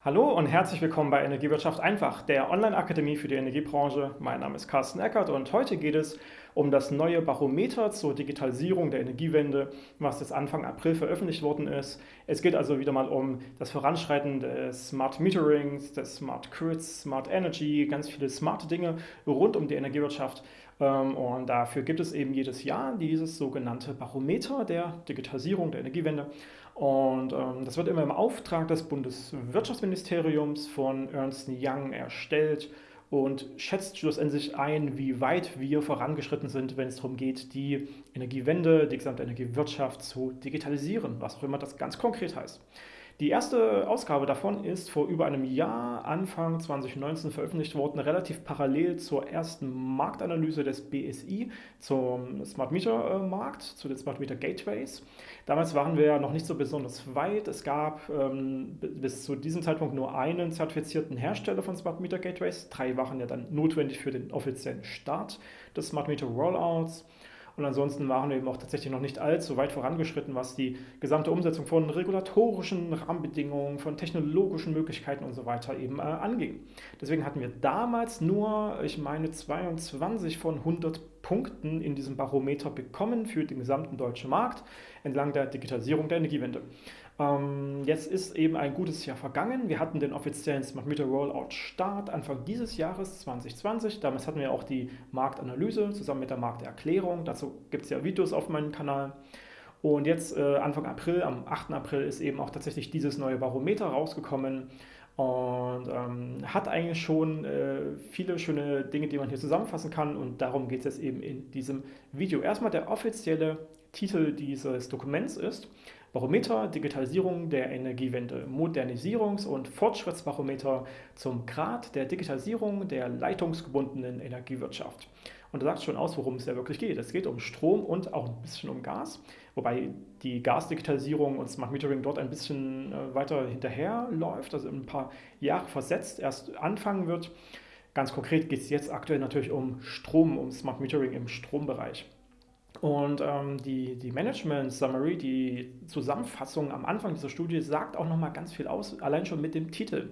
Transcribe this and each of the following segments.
Hallo und herzlich willkommen bei Energiewirtschaft einfach, der Online-Akademie für die Energiebranche. Mein Name ist Carsten Eckert und heute geht es um das neue Barometer zur Digitalisierung der Energiewende, was jetzt Anfang April veröffentlicht worden ist. Es geht also wieder mal um das Voranschreiten des Smart Meterings, des Smart Grids, Smart Energy, ganz viele smarte Dinge rund um die Energiewirtschaft. Ähm, und dafür gibt es eben jedes Jahr dieses sogenannte Barometer der Digitalisierung der Energiewende. Und ähm, das wird immer im Auftrag des Bundeswirtschaftsministeriums von Ernst Young erstellt und schätzt schlussendlich ein, wie weit wir vorangeschritten sind, wenn es darum geht, die Energiewende, die gesamte Energiewirtschaft zu digitalisieren, was auch immer das ganz konkret heißt. Die erste Ausgabe davon ist vor über einem Jahr, Anfang 2019, veröffentlicht worden, relativ parallel zur ersten Marktanalyse des BSI zum Smart Meter Markt, zu den Smart Meter Gateways. Damals waren wir noch nicht so besonders weit. Es gab ähm, bis zu diesem Zeitpunkt nur einen zertifizierten Hersteller von Smart Meter Gateways. Drei waren ja dann notwendig für den offiziellen Start des Smart Meter Rollouts. Und ansonsten waren wir eben auch tatsächlich noch nicht allzu weit vorangeschritten, was die gesamte Umsetzung von regulatorischen Rahmenbedingungen, von technologischen Möglichkeiten und so weiter eben äh, anging. Deswegen hatten wir damals nur, ich meine, 22 von 100 Punkten in diesem Barometer bekommen für den gesamten deutschen Markt entlang der Digitalisierung der Energiewende. Ähm, jetzt ist eben ein gutes Jahr vergangen. Wir hatten den offiziellen Smart Meter Rollout Start Anfang dieses Jahres 2020. Damals hatten wir auch die Marktanalyse zusammen mit der Markterklärung. Dazu gibt es ja Videos auf meinem Kanal. Und jetzt äh, Anfang April, am 8. April, ist eben auch tatsächlich dieses neue Barometer rausgekommen und ähm, hat eigentlich schon äh, viele schöne Dinge, die man hier zusammenfassen kann und darum geht es jetzt eben in diesem Video. Erstmal der offizielle Titel dieses Dokuments ist Barometer Digitalisierung der Energiewende, Modernisierungs- und Fortschrittsbarometer zum Grad der Digitalisierung der leitungsgebundenen Energiewirtschaft. Und da sagt schon aus, worum es ja wirklich geht. Es geht um Strom und auch ein bisschen um Gas, wobei die Gasdigitalisierung und Smart Metering dort ein bisschen äh, weiter hinterherläuft, also ein paar Jahre versetzt erst anfangen wird. Ganz konkret geht es jetzt aktuell natürlich um Strom, um Smart Metering im Strombereich. Und ähm, die, die Management Summary, die Zusammenfassung am Anfang dieser Studie, sagt auch nochmal ganz viel aus, allein schon mit dem Titel.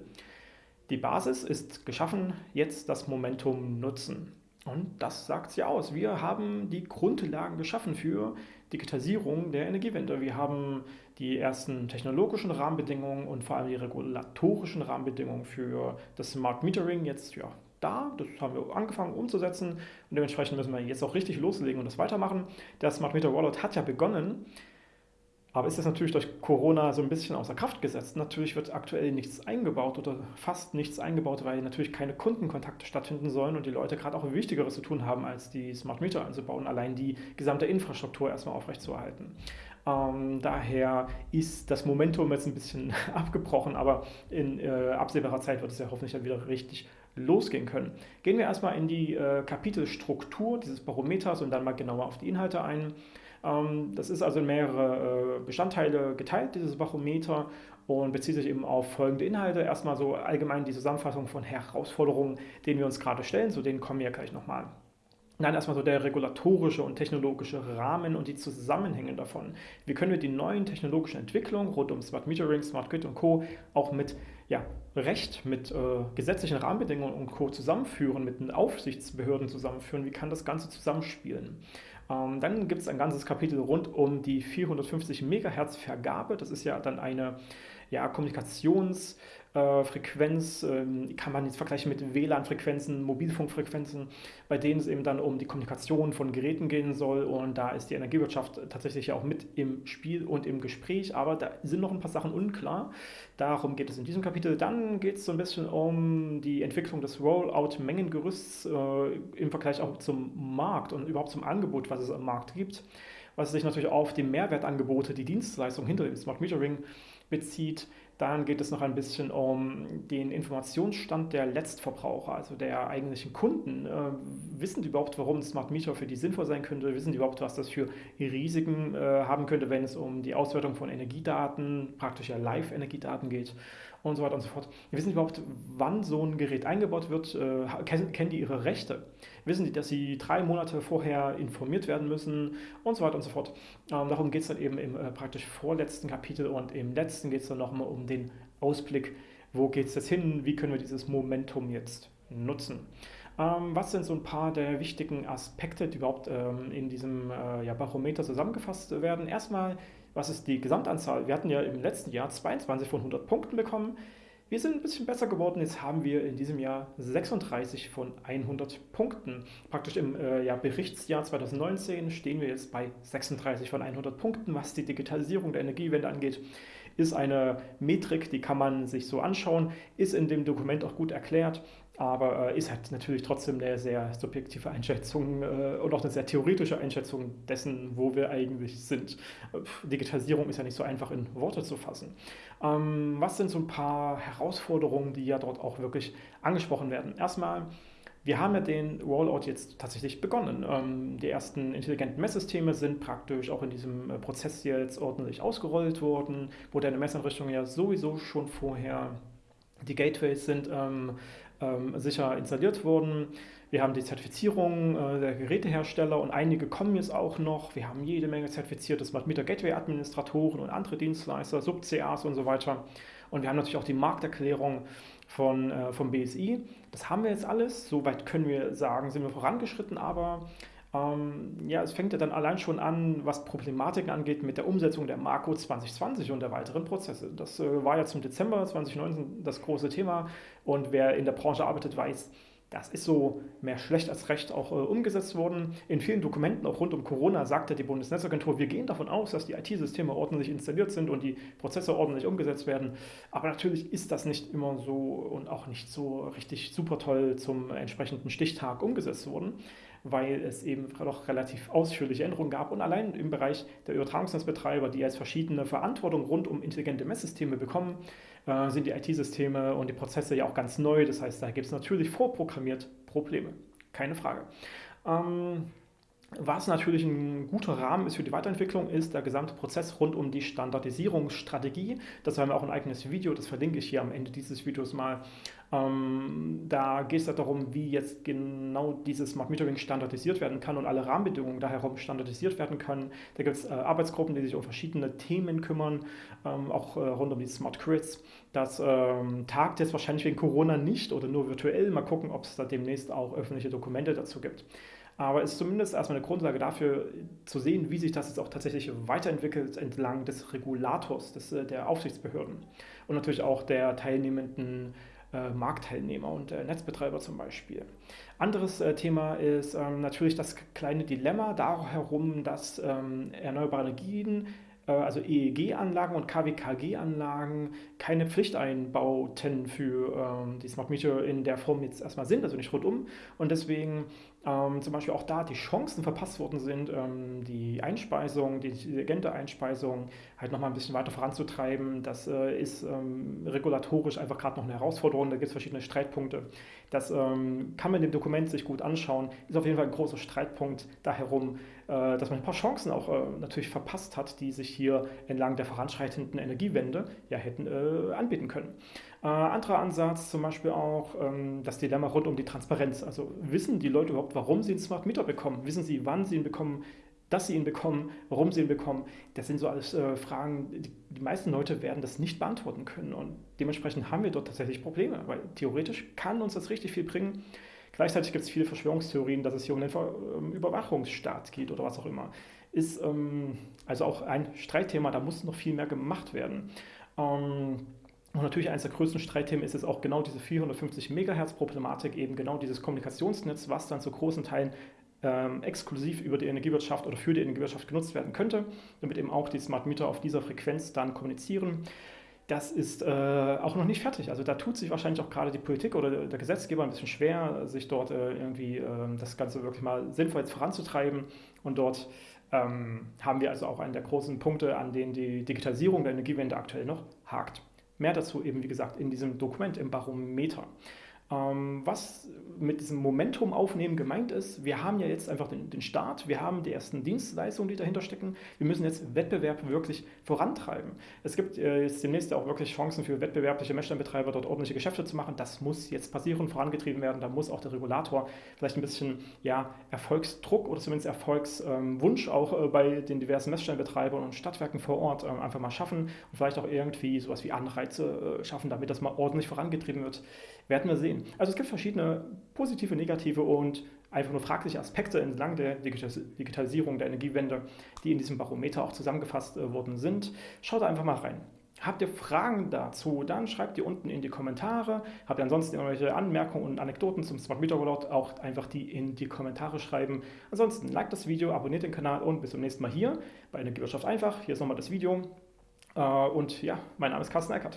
Die Basis ist geschaffen, jetzt das Momentum nutzen. Und das sagt sie aus. Wir haben die Grundlagen geschaffen für Digitalisierung der Energiewende. Wir haben die ersten technologischen Rahmenbedingungen und vor allem die regulatorischen Rahmenbedingungen für das Smart Metering jetzt ja, da. Das haben wir angefangen umzusetzen und dementsprechend müssen wir jetzt auch richtig loslegen und das weitermachen. Der Smart Meter Wallet hat ja begonnen, aber ist das natürlich durch Corona so ein bisschen außer Kraft gesetzt. Natürlich wird aktuell nichts eingebaut oder fast nichts eingebaut, weil natürlich keine Kundenkontakte stattfinden sollen und die Leute gerade auch Wichtigeres zu tun haben, als die Smart Meter einzubauen, allein die gesamte Infrastruktur erstmal aufrechtzuerhalten. Ähm, daher ist das Momentum jetzt ein bisschen abgebrochen, aber in äh, absehbarer Zeit wird es ja hoffentlich dann wieder richtig losgehen können. Gehen wir erstmal in die äh, Kapitelstruktur dieses Barometers und dann mal genauer auf die Inhalte ein. Ähm, das ist also in mehrere äh, Bestandteile geteilt, dieses Barometer, und bezieht sich eben auf folgende Inhalte. Erstmal so allgemein die Zusammenfassung von Herausforderungen, denen wir uns gerade stellen, zu denen kommen wir gleich nochmal. Nein, erstmal so der regulatorische und technologische Rahmen und die Zusammenhänge davon. Wie können wir die neuen technologischen Entwicklungen rund um Smart Metering, Smart Grid und Co. auch mit ja, Recht, mit äh, gesetzlichen Rahmenbedingungen und Co. zusammenführen, mit den Aufsichtsbehörden zusammenführen? Wie kann das Ganze zusammenspielen? Ähm, dann gibt es ein ganzes Kapitel rund um die 450 MHz Vergabe. Das ist ja dann eine ja, Kommunikations- äh, ähm, kann man jetzt vergleichen mit WLAN-Frequenzen, Mobilfunkfrequenzen, bei denen es eben dann um die Kommunikation von Geräten gehen soll. Und da ist die Energiewirtschaft tatsächlich auch mit im Spiel und im Gespräch, aber da sind noch ein paar Sachen unklar. Darum geht es in diesem Kapitel. Dann geht es so ein bisschen um die Entwicklung des Rollout-Mengengerüsts äh, im Vergleich auch zum Markt und überhaupt zum Angebot, was es am Markt gibt was sich natürlich auf die Mehrwertangebote, die Dienstleistung hinter dem Smart Metering bezieht. Dann geht es noch ein bisschen um den Informationsstand der Letztverbraucher, also der eigentlichen Kunden. Äh, wissen die überhaupt, warum Smart Meter für die sinnvoll sein könnte? Wissen die überhaupt, was das für Risiken äh, haben könnte, wenn es um die Auswertung von Energiedaten, praktisch ja Live-Energiedaten geht und so weiter und so fort. Wissen die überhaupt, wann so ein Gerät eingebaut wird? Äh, kennen, kennen die ihre Rechte? Wissen die, dass sie drei Monate vorher informiert werden müssen und so weiter und so fort? Ähm, darum geht es dann eben im äh, praktisch vorletzten Kapitel und im letzten geht es dann nochmal um den Ausblick wo geht es jetzt hin, wie können wir dieses Momentum jetzt nutzen. Ähm, was sind so ein paar der wichtigen Aspekte, die überhaupt ähm, in diesem äh, ja, Barometer zusammengefasst werden? Erstmal, was ist die Gesamtanzahl? Wir hatten ja im letzten Jahr 22 von 100 Punkten bekommen. Wir sind ein bisschen besser geworden. Jetzt haben wir in diesem Jahr 36 von 100 Punkten. Praktisch im äh, ja, Berichtsjahr 2019 stehen wir jetzt bei 36 von 100 Punkten, was die Digitalisierung der Energiewende angeht ist eine Metrik, die kann man sich so anschauen, ist in dem Dokument auch gut erklärt, aber äh, ist halt natürlich trotzdem eine sehr subjektive Einschätzung äh, und auch eine sehr theoretische Einschätzung dessen, wo wir eigentlich sind. Digitalisierung ist ja nicht so einfach in Worte zu fassen. Ähm, was sind so ein paar Herausforderungen, die ja dort auch wirklich angesprochen werden? Erstmal wir haben ja den Rollout jetzt tatsächlich begonnen. Ähm, die ersten intelligenten Messsysteme sind praktisch auch in diesem äh, Prozess jetzt ordentlich ausgerollt worden, wo deine Messeinrichtungen ja sowieso schon vorher, die Gateways sind ähm, ähm, sicher installiert worden. Wir haben die Zertifizierung äh, der Gerätehersteller und einige kommen jetzt auch noch. Wir haben jede Menge zertifizierte Smart Meter Gateway Administratoren und andere Dienstleister, Sub-CAs und so weiter. Und wir haben natürlich auch die Markterklärung von, äh, vom BSI. Das haben wir jetzt alles. Soweit können wir sagen, sind wir vorangeschritten, aber ähm, ja, es fängt ja dann allein schon an, was Problematiken angeht, mit der Umsetzung der Marco 2020 und der weiteren Prozesse. Das äh, war ja zum Dezember 2019 das große Thema und wer in der Branche arbeitet, weiß, das ist so mehr schlecht als recht auch äh, umgesetzt worden. In vielen Dokumenten, auch rund um Corona, sagte die Bundesnetzagentur, wir gehen davon aus, dass die IT-Systeme ordentlich installiert sind und die Prozesse ordentlich umgesetzt werden. Aber natürlich ist das nicht immer so und auch nicht so richtig super toll zum entsprechenden Stichtag umgesetzt worden weil es eben doch relativ ausführliche Änderungen gab. Und allein im Bereich der Übertragungsnetzbetreiber, die jetzt verschiedene Verantwortung rund um intelligente Messsysteme bekommen, äh, sind die IT-Systeme und die Prozesse ja auch ganz neu. Das heißt, da gibt es natürlich vorprogrammiert Probleme. Keine Frage. Ähm, was natürlich ein guter Rahmen ist für die Weiterentwicklung, ist der gesamte Prozess rund um die Standardisierungsstrategie. Das haben wir auch ein eigenes Video, das verlinke ich hier am Ende dieses Videos mal. Ähm, da geht es darum, wie jetzt genau dieses Smart Metering standardisiert werden kann und alle Rahmenbedingungen da herum standardisiert werden können. Da gibt es äh, Arbeitsgruppen, die sich um verschiedene Themen kümmern, ähm, auch äh, rund um die Smart Grids. Das ähm, tagt jetzt wahrscheinlich wegen Corona nicht oder nur virtuell. Mal gucken, ob es da demnächst auch öffentliche Dokumente dazu gibt. Aber es ist zumindest erstmal eine Grundlage dafür, zu sehen, wie sich das jetzt auch tatsächlich weiterentwickelt entlang des Regulators, des, äh, der Aufsichtsbehörden und natürlich auch der teilnehmenden äh, Marktteilnehmer und äh, Netzbetreiber zum Beispiel. Anderes äh, Thema ist ähm, natürlich das kleine Dilemma darum dass ähm, erneuerbare Energien äh, also EEG-Anlagen und KWKG-Anlagen keine Pflichteinbauten für ähm, die Smart Meter in der Form jetzt erstmal sind, also nicht rundum. Und deswegen ähm, zum Beispiel auch da die Chancen verpasst worden sind, ähm, die Einspeisung, die intelligente Einspeisung halt nochmal ein bisschen weiter voranzutreiben. Das äh, ist ähm, regulatorisch einfach gerade noch eine Herausforderung. Da gibt es verschiedene Streitpunkte. Das ähm, kann man in dem Dokument sich gut anschauen. Ist auf jeden Fall ein großer Streitpunkt da herum, äh, dass man ein paar Chancen auch äh, natürlich verpasst hat, die sich hier entlang der voranschreitenden Energiewende ja hätten äh, anbieten können. Äh, anderer Ansatz zum Beispiel auch ähm, das Dilemma rund um die Transparenz. Also wissen die Leute überhaupt, warum sie einen Smart Meter bekommen? Wissen sie, wann sie ihn bekommen? dass sie ihn bekommen, warum sie ihn bekommen, das sind so alles äh, Fragen, die, die, meisten Leute werden das nicht beantworten können. Und dementsprechend haben wir dort tatsächlich Probleme, weil theoretisch kann uns das richtig viel bringen. Gleichzeitig gibt es viele Verschwörungstheorien, dass es hier um den ähm, Überwachungsstaat geht oder was auch immer. Ist ähm, also auch ein Streitthema, da muss noch viel mehr gemacht werden. Ähm, und natürlich eines der größten Streitthemen ist es auch genau diese 450 Megahertz Problematik, eben genau dieses Kommunikationsnetz, was dann zu großen Teilen ähm, exklusiv über die Energiewirtschaft oder für die Energiewirtschaft genutzt werden könnte, damit eben auch die Smart Meter auf dieser Frequenz dann kommunizieren. Das ist äh, auch noch nicht fertig. Also da tut sich wahrscheinlich auch gerade die Politik oder der Gesetzgeber ein bisschen schwer, sich dort äh, irgendwie äh, das Ganze wirklich mal sinnvoll voranzutreiben. Und dort ähm, haben wir also auch einen der großen Punkte, an denen die Digitalisierung der Energiewende aktuell noch hakt. Mehr dazu eben, wie gesagt, in diesem Dokument im Barometer. Ähm, was mit diesem Momentum aufnehmen gemeint ist, wir haben ja jetzt einfach den, den Start, wir haben die ersten Dienstleistungen, die dahinter stecken. Wir müssen jetzt Wettbewerb wirklich vorantreiben. Es gibt äh, jetzt demnächst auch wirklich Chancen für wettbewerbliche Messstellenbetreiber, dort ordentliche Geschäfte zu machen. Das muss jetzt passieren, vorangetrieben werden. Da muss auch der Regulator vielleicht ein bisschen ja, Erfolgsdruck oder zumindest Erfolgswunsch ähm, auch äh, bei den diversen Messstellenbetreibern und Stadtwerken vor Ort äh, einfach mal schaffen und vielleicht auch irgendwie sowas wie Anreize äh, schaffen, damit das mal ordentlich vorangetrieben wird. Werden wir sehen. Also es gibt verschiedene positive, negative und einfach nur fragliche Aspekte entlang der Digitalisierung der Energiewende, die in diesem Barometer auch zusammengefasst äh, worden sind. Schaut einfach mal rein. Habt ihr Fragen dazu, dann schreibt die unten in die Kommentare. Habt ihr ansonsten irgendwelche Anmerkungen und Anekdoten zum Smart Meter Rollout, auch einfach die in die Kommentare schreiben. Ansonsten liked das Video, abonniert den Kanal und bis zum nächsten Mal hier bei Energiewirtschaft einfach. Hier ist nochmal das Video. Äh, und ja, mein Name ist Carsten Eckert.